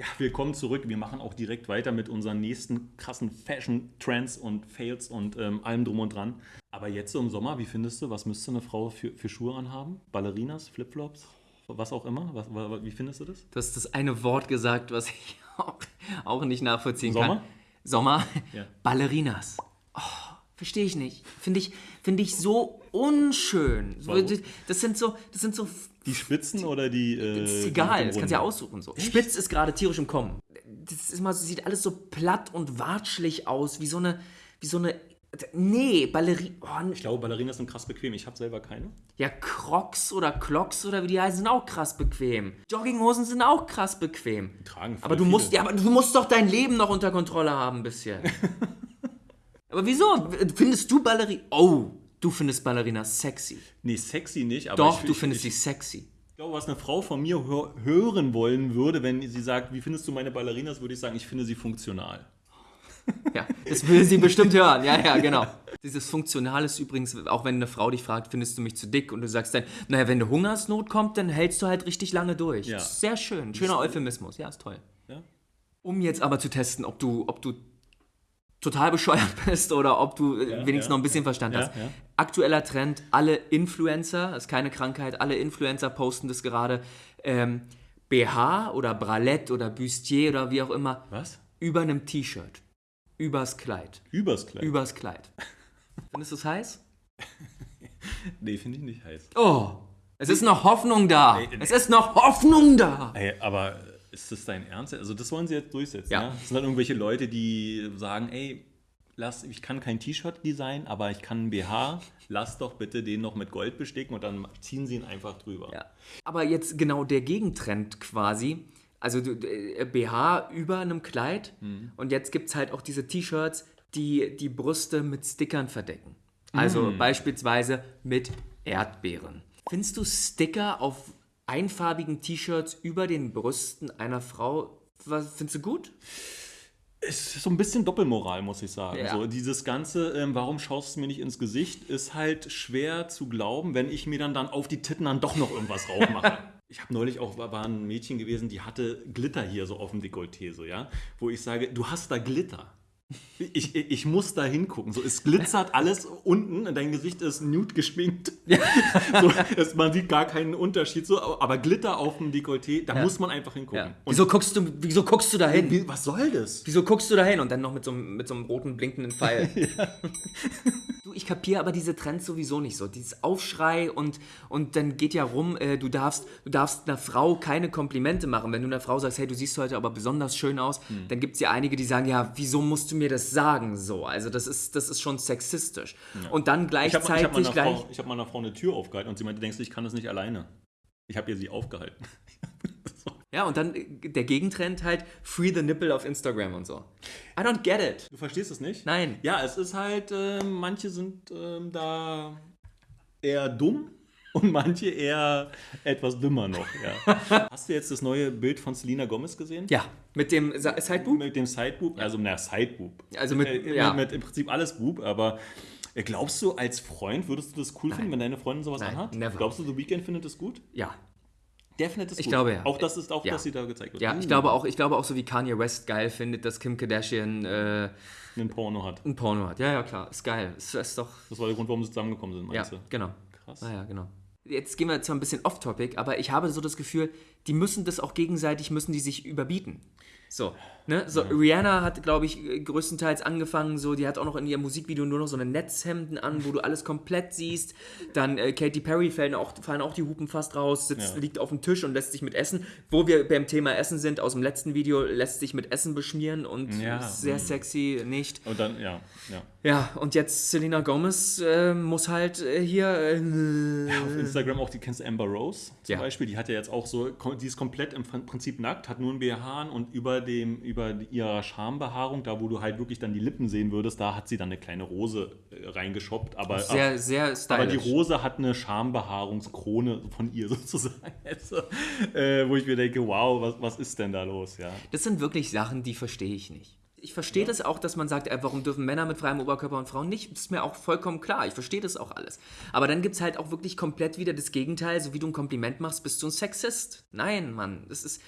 Ja, willkommen zurück. Wir machen auch direkt weiter mit unseren nächsten krassen Fashion-Trends und Fails und ähm, allem drum und dran. Aber jetzt so im Sommer, wie findest du, was müsste eine Frau für, für Schuhe anhaben? Ballerinas, Flipflops, was auch immer? Was, wa- wie findest du das? Du hast das eine Wort gesagt, was ich auch, auch nicht nachvollziehen Sommer? kann. Sommer? Ja. Ballerinas. Oh, verstehe ich nicht. Finde ich, finde ich so unschön. Warum? Das sind so, das sind so Die Spitzen oder die. Äh, Das ist die egal, das kannst du ja aussuchen. So. Spitz ist gerade tierisch im Kommen. Das ist immer, sieht alles so platt und watschelig aus, wie so eine, wie so eine, nee, Ballerie, oh, Ich glaube, Ballerinas sind krass bequem. Ich habe selber keine. ja, Crocs oder Clocks oder wie die heißen, sind auch krass bequem. Jogginghosen sind auch krass bequem. Tragen voll Aber du viele. musst, ja, aber du musst doch dein Leben noch unter Kontrolle haben ein bisschen. aber wieso? Findest du Ballerina, oh, du findest Ballerina sexy. Nee, sexy nicht, aber. Doch, ich, du ich, findest ich, sie sexy. Ich glaube, was eine Frau von mir hör hören wollen würde, wenn sie sagt, wie findest du meine Ballerinas, würde ich sagen, ich finde sie funktional. Ja, das will sie bestimmt hören. Ja, ja, genau. Dieses Funktional ist übrigens, auch wenn eine Frau dich fragt, findest du mich zu dick? Und du sagst dann, naja, wenn eine Hungersnot kommt, dann hältst du halt richtig lange durch. Ja. Sehr schön. Schöner Euphemismus. Ja, ist toll. Ja? Um jetzt aber zu testen, ob du, ob du total bescheuert bist oder ob du äh, wenigstens ja, noch ein bisschen Verstand ja, hast. ja. Aktueller Trend, alle Influencer, das ist keine Krankheit, alle Influencer posten das gerade, ähm, BH oder Bralette oder Bustier oder wie auch immer, Was? über einem T-Shirt. Übers Kleid. Übers Kleid. Übers Kleid. Findest du es heiß? nee, finde ich nicht heiß. Oh, es ist noch Hoffnung da. Ey, ey. Es ist noch Hoffnung da. Ey, aber ist das dein Ernst? Also das wollen sie jetzt durchsetzen, Ja. ja? Das sind dann irgendwelche Leute, die sagen, ey, lass, ich kann kein T-Shirt designen, aber ich kann ein BH, lass doch bitte den noch mit Gold besticken und dann ziehen sie ihn einfach drüber. Ja. Aber jetzt genau der Gegentrend quasi. Also du, äh, BH über einem Kleid Mhm. und jetzt gibt es halt auch diese T-Shirts, die die Brüste mit Stickern verdecken. Also Mhm. beispielsweise mit Erdbeeren. Findest du Sticker auf einfarbigen T-Shirts über den Brüsten einer Frau, was, findest du gut? Es ist so ein bisschen Doppelmoral, muss ich sagen. Ja. So, dieses Ganze, ähm, warum schaust du mir nicht ins Gesicht, ist halt schwer zu glauben, wenn ich mir dann, dann auf die Titten dann doch noch irgendwas raufmache. Ich habe neulich auch, war war ein Mädchen gewesen, die hatte Glitter hier so auf dem Dekolleté, so, ja, wo ich sage, du hast da Glitter. Ich, ich, muss da hingucken. So, es glitzert alles unten, dein Gesicht ist nude geschminkt. so, es, man sieht gar keinen Unterschied. So, aber Glitter auf dem Dekolleté, da muss man einfach hingucken. Ja. Wieso guckst du, wieso guckst du da hin? wie, was soll das? Wieso guckst du da hin? Und dann noch mit so, einem- mit so einem roten blinkenden Pfeil. Du, ich kapiere aber diese Trends sowieso nicht so. Dieses Aufschrei und, und dann geht ja rum, äh, du, darfst, du darfst einer Frau keine Komplimente machen. Wenn du einer Frau sagst, hey, du siehst heute aber besonders schön aus, Hm. dann gibt es ja einige, die sagen, ja, wieso musst du mir das sagen so? Also das ist, das ist schon sexistisch. Und dann Ich habe gleichzeitig hab meiner. Frau- ich hab meiner Frau eine Tür aufgehalten und sie meinte, denkst du, ich kann das nicht alleine? Ich habe ihr sie aufgehalten. Ja, und dann äh, der Gegentrend halt, free the nipple auf Instagram und so. I don't get it. Du verstehst es nicht? Nein. Ja, es ist halt, ähm, manche sind ähm, da eher dumm und manche eher etwas dümmer noch. Ja. Hast du jetzt das neue Bild von Selena Gomez gesehen? Ja, mit dem Sideboob? Mit dem Sideboob, also na Sideboob. Also mit- äh, ja. mit, mit im Prinzip alles Boob, aber äh, glaubst du als Freund, würdest du das cool finden, wenn deine Freundin sowas Nein, anhat? never. Glaubst du, The Weeknd findet das gut? Ja, Es Ich gut. glaube, ja. Auch das ist auch, Ja. dass sie da gezeigt wird. Ja, Uh, ich glaube auch, ich glaube auch so wie Kanye West geil findet, dass Kim Kardashian äh, einen Porno hat. ein Porno hat. Ja, ja, klar, ist geil. Ist, ist doch. Das war der Grund, warum sie zusammengekommen sind, Ja, meinst du? genau. Krass. Ah, ja, genau. Jetzt gehen wir zwar ein bisschen off-topic, aber ich habe so das Gefühl, die müssen das auch gegenseitig, müssen die sich überbieten. So, ne? So, Rihanna hat, glaube ich, äh, größtenteils angefangen, so, die hat auch noch in ihrem Musikvideo nur noch so eine Netzhemden an, wo du alles komplett siehst. Dann äh, Katy Perry fallen auch, fallen auch die Hupen fast raus, sitzt, Ja. liegt auf dem Tisch und lässt sich mit Essen. Wo wir beim Thema Essen sind, aus dem letzten Video, lässt sich mit Essen beschmieren und Ja, ist sehr sexy, nicht. Und dann, ja, ja. Ja, und jetzt Selena Gomez äh, muss halt äh, hier. Äh, Auf Instagram auch, die kennst Amber Rose zum Ja. Beispiel, die hat ja jetzt auch so, die ist komplett im Prinzip nackt, hat nur ein BH und über dem, über ihrer Schambehaarung, da wo du halt wirklich dann die Lippen sehen würdest, da hat sie dann eine kleine Rose äh, reingeschoppt, aber, sehr, sehr aber stylisch. die Rose hat eine Schambehaarungskrone von ihr sozusagen. Also, äh, wo ich mir denke, wow, was, was ist denn da los, ja. Das sind wirklich Sachen, die verstehe ich nicht. Ich verstehe das auch, dass man sagt, äh, warum dürfen Männer mit freiem Oberkörper und Frauen nicht? Das ist mir auch vollkommen klar. Ich verstehe das auch alles. Aber dann gibt es halt auch wirklich komplett wieder das Gegenteil. So wie du ein Kompliment machst, bist du ein Sexist. Nein, Mann. Das ist.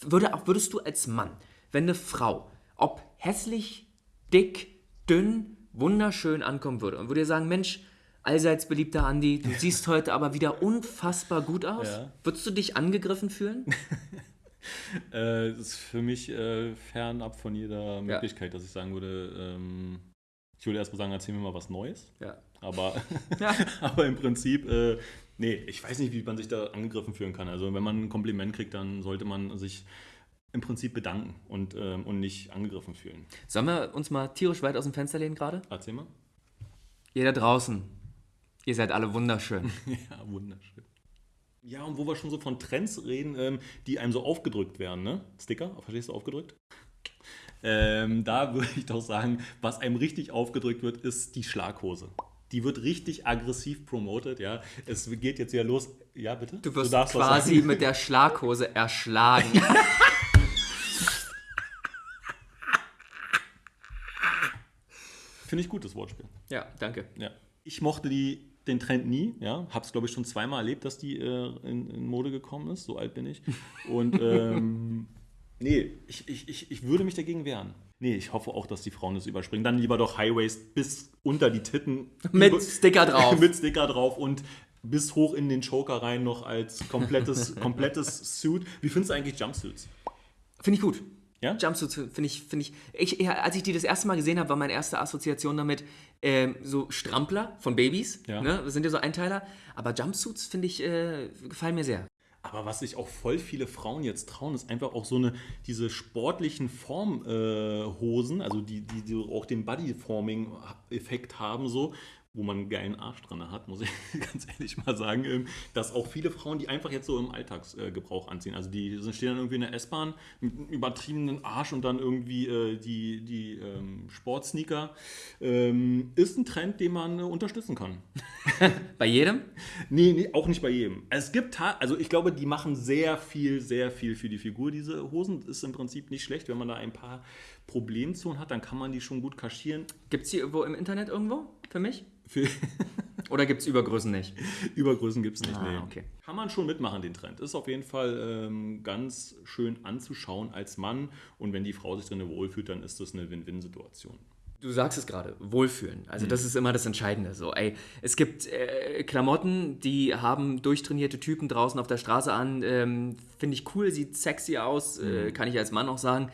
Würde, auch- würdest du als Mann, wenn eine Frau, ob hässlich, dick, dünn, wunderschön ankommen würde und würde dir sagen, Mensch, allseits beliebter Andi, du siehst heute aber wieder unfassbar gut aus, Ja. würdest du dich angegriffen fühlen? Äh, das ist für mich äh, fernab von jeder Möglichkeit, dass ich sagen würde, ähm, ich würde erst mal sagen, erzähl mir mal was Neues. Ja. Aber, Ja. aber im Prinzip, äh, nee, ich weiß nicht, wie man sich da angegriffen fühlen kann. Also wenn man ein Kompliment kriegt, dann sollte man sich im Prinzip bedanken und, ähm, und nicht angegriffen fühlen. Sollen wir uns mal tierisch weit aus dem Fenster lehnen gerade? Erzähl mal. Ihr da draußen, ihr seid alle wunderschön. Ja, wunderschön. Ja, und wo wir schon so von Trends reden, ähm, die einem so aufgedrückt werden, ne? Sticker, verstehst du, aufgedrückt? Ähm, da würde ich doch sagen, was einem richtig aufgedrückt wird, ist die Schlaghose. Die wird richtig aggressiv promotet, ja. Es geht jetzt wieder los. Ja, bitte? Du wirst was quasi mit der Schlaghose erschlagen. Finde ich gut, das Wortspiel. ja, danke. Ja. Ich mochte die, den Trend nie, ja. Hab's, glaube ich, schon zweimal erlebt, dass die äh, in, in Mode gekommen ist. So alt bin ich. Und ähm, nee, ich, ich, ich, ich würde mich dagegen wehren. Nee, ich hoffe auch, dass die Frauen das überspringen. Dann lieber doch Highwaist bis unter die Titten. Mit Sticker drauf. mit Sticker drauf und bis hoch in den Choker rein noch als komplettes, komplettes Suit. Wie findest du eigentlich Jumpsuits? Finde ich gut. Ja? Jumpsuits finde ich, finde ich, ich, ja, als ich die das erste Mal gesehen habe, war meine erste Assoziation damit ähm, so Strampler von Babys. Ja. Ne? Das sind ja so Einteiler. Aber Jumpsuits finde ich, äh, gefallen mir sehr. Aber was sich auch voll viele Frauen jetzt trauen, ist einfach auch so eine, diese sportlichen Formhosen, äh, also die, die, die auch den Bodyforming-Effekt haben, so, wo man einen geilen Arsch dran hat, muss ich ganz ehrlich mal sagen, ähm, dass auch viele Frauen, die einfach jetzt so im Alltagsgebrauch anziehen. Also die stehen dann irgendwie in der S-Bahn mit einem übertriebenen Arsch und dann irgendwie äh, die, die ähm, Sportsneaker. Ähm, ist ein Trend, den man äh, unterstützen kann. Bei jedem? Nee, nee, auch nicht bei jedem. Es gibt, also ich glaube, die machen sehr viel, sehr viel für die Figur. Diese Hosen ist im Prinzip nicht schlecht. Wenn man da ein paar Problemzonen hat, dann kann man die schon gut kaschieren. Gibt es die irgendwo im Internet irgendwo für mich? Für Oder gibt es Übergrößen nicht? Übergrößen gibt es nicht. Ah, nee. okay. Kann man schon mitmachen, den Trend. Ist auf jeden Fall ähm, ganz schön anzuschauen als Mann. Und wenn die Frau sich drin wohlfühlt, dann ist das eine Win-Win-Situation. Du sagst es gerade, Wohlfühlen. Also das ist immer das Entscheidende. So, ey, es gibt äh, Klamotten, die haben durchtrainierte Typen draußen auf der Straße an. Ähm, Finde ich cool, sieht sexy aus, äh, kann ich als Mann auch sagen.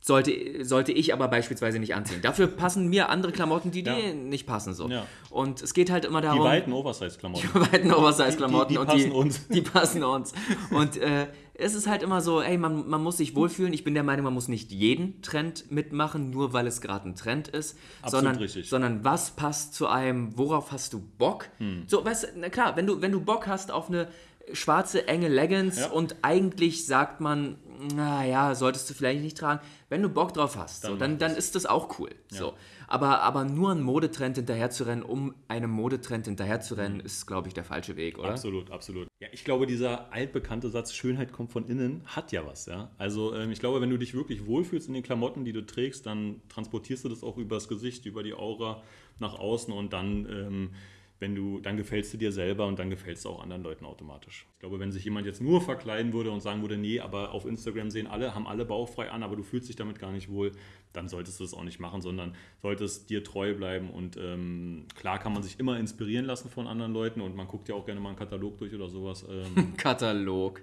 Sollte, sollte ich aber beispielsweise nicht anziehen. Dafür passen mir andere Klamotten, die dir Ja. nicht passen. So. Ja. Und es geht halt immer darum. Die weiten Oversize-Klamotten. weiten Oversize-Klamotten Die- die und passen die, uns. die passen uns. Und äh, es ist halt immer so, ey, man, man muss sich wohlfühlen. Ich bin der Meinung, man muss nicht jeden Trend mitmachen, nur weil es gerade ein Trend ist, Absolut sondern, richtig. sondern was passt zu einem, worauf hast du Bock? Hm. So, weißt du, na klar, wenn du, wenn du Bock hast auf eine schwarze, enge Leggings Ja. und eigentlich sagt man, naja, solltest du vielleicht nicht tragen. Wenn du Bock drauf hast, so, Dann dann, mach dann das. ist das auch cool. So. Aber, aber nur einen Modetrend hinterherzurennen, um einem Modetrend hinterherzurennen, ist, glaube ich, der falsche Weg, oder? Absolut, absolut. Ja, ich glaube, dieser altbekannte Satz, Schönheit kommt von innen, hat ja was, ja. Also ähm, ich glaube, wenn du dich wirklich wohlfühlst in den Klamotten, die du trägst, dann transportierst du das auch übers Gesicht, über die Aura nach außen und dann, ähm, wenn du, dann gefällst du dir selber und dann gefällst du auch anderen Leuten automatisch. Ich glaube, wenn sich jemand jetzt nur verkleiden würde und sagen würde, nee, aber auf Instagram sehen alle, haben alle bauchfrei an, aber du fühlst dich damit gar nicht wohl, dann solltest du das auch nicht machen, sondern solltest dir treu bleiben und ähm, klar kann man sich immer inspirieren lassen von anderen Leuten und man guckt ja auch gerne mal einen Katalog durch oder sowas, ähm, Katalog.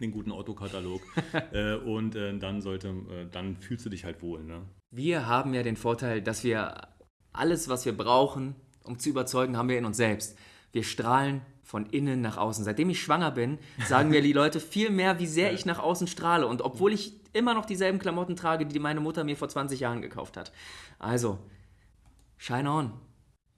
den guten Otto-Katalog äh, und äh, dann sollte, äh, dann fühlst du dich halt wohl, ne? Wir haben ja den Vorteil, dass wir alles, was wir brauchen, um zu überzeugen, haben wir in uns selbst. Wir strahlen von innen nach außen. Seitdem ich schwanger bin, sagen mir die Leute viel mehr, wie sehr ich nach außen strahle. Und obwohl ich immer noch dieselben Klamotten trage, die meine Mutter mir vor 20 Jahren gekauft hat. Also, shine on.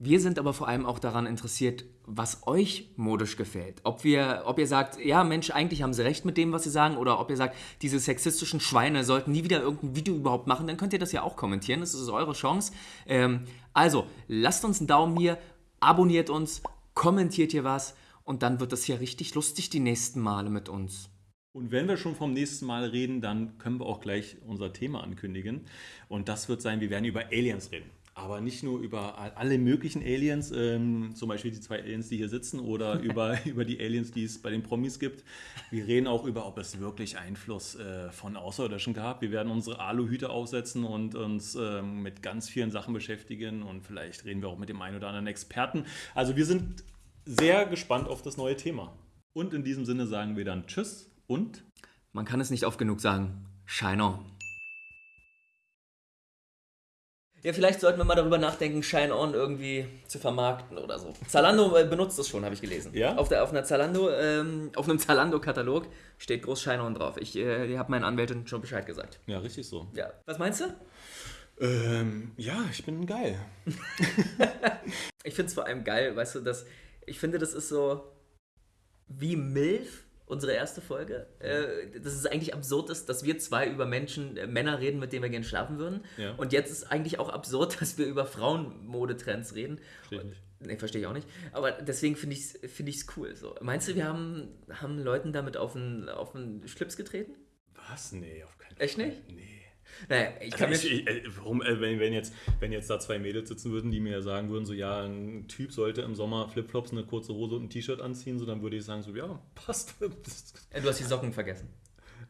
Wir sind aber vor allem auch daran interessiert, was euch modisch gefällt. Ob, wir, ob ihr sagt, ja Mensch, eigentlich haben sie recht mit dem, was sie sagen, oder ob ihr sagt, diese sexistischen Schweine sollten nie wieder irgendein Video überhaupt machen, dann könnt ihr das ja auch kommentieren. Das ist eure Chance. Ähm, also, lasst uns einen Daumen hier, abonniert uns, kommentiert hier was und dann wird das hier richtig lustig die nächsten Male mit uns. Und wenn wir schon vom nächsten Mal reden, dann können wir auch gleich unser Thema ankündigen. Und das wird sein, wir werden über Aliens reden. Aber nicht nur über alle möglichen Aliens, ähm, zum Beispiel die zwei Aliens, die hier sitzen, oder über, über die Aliens, die es bei den Promis gibt. Wir reden auch über, ob es wirklich Einfluss äh, von Außerirdischen gab. Wir werden unsere Aluhüte aufsetzen und uns ähm, mit ganz vielen Sachen beschäftigen und vielleicht reden wir auch mit dem einen oder anderen Experten. Also wir sind sehr gespannt auf das neue Thema. Und in diesem Sinne sagen wir dann Tschüss und Man kann es nicht oft genug sagen. Shine on. Ja, vielleicht sollten wir mal darüber nachdenken, Shine On irgendwie zu vermarkten oder so. Zalando äh, benutzt das schon, habe ich gelesen. Ja? Auf, der, auf einer Zalando, ähm, auf einem Zalando-Katalog steht groß Shine On drauf. Ich äh, habe meinen Anwältin schon Bescheid gesagt. ja, richtig so. Ja. Was meinst du? Ähm, ja, ich bin geil. Ich finde es vor allem geil, weißt du, dass ich finde, das ist so wie MILF, unsere erste Folge. Äh, dass es eigentlich absurd ist, dass wir zwei über Menschen, äh, Männer reden, mit denen wir gerne schlafen würden. Ja. Und jetzt ist eigentlich auch absurd, dass wir über Frauenmodetrends reden. Verstehe ich nicht. Nee, verstehe ich auch nicht. Aber deswegen finde ich es find ich's cool. So. Meinst du, wir haben, haben Leuten damit auf den, auf den Schlips getreten? Was? Nee, auf keinen Echt nicht? Nee. Naja, ich kann Also ich, ich, äh, warum, äh, wenn, wenn, jetzt, wenn jetzt da zwei Mädels sitzen würden, die mir sagen würden, so ja, ein Typ sollte im Sommer Flipflops, eine kurze Hose und ein T-Shirt anziehen, so dann würde ich sagen, so ja, passt Äh, Du hast die Socken vergessen.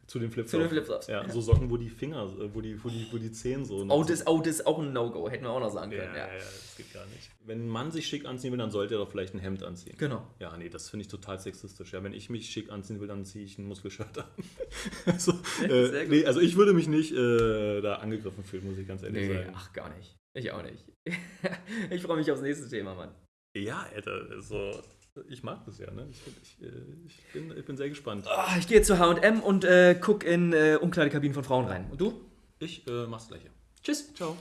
Zu den Flipflops. Zu den Flipflops. Ja, so Socken, wo die Finger, äh, wo die, wo die, wo die Zehen so. Oh, das, oh, das ist auch ein No-Go. Hätten wir auch noch sagen können. ja, Ja. ja, das geht gar nicht. Wenn ein Mann sich schick anziehen will, dann sollte er doch vielleicht ein Hemd anziehen. Genau. Ja, nee, das finde ich total sexistisch. Ja, wenn ich mich schick anziehen will, dann ziehe ich ein Muskelshirt an. also, äh, nee, also ich würde mich nicht äh, da angegriffen fühlen, muss ich ganz ehrlich Nee, sagen. ach, gar nicht. Ich auch nicht. ich freue mich aufs nächste Thema, Mann. Ja, Alter, also, ich mag das ja, ne? Ich, ich, äh, ich, bin, ich bin sehr gespannt. Ah, ich gehe zu HM und äh, guck in äh, Umkleidekabinen von Frauen rein. Und du? Ich äh, mach's gleich. Tschüss. Ciao.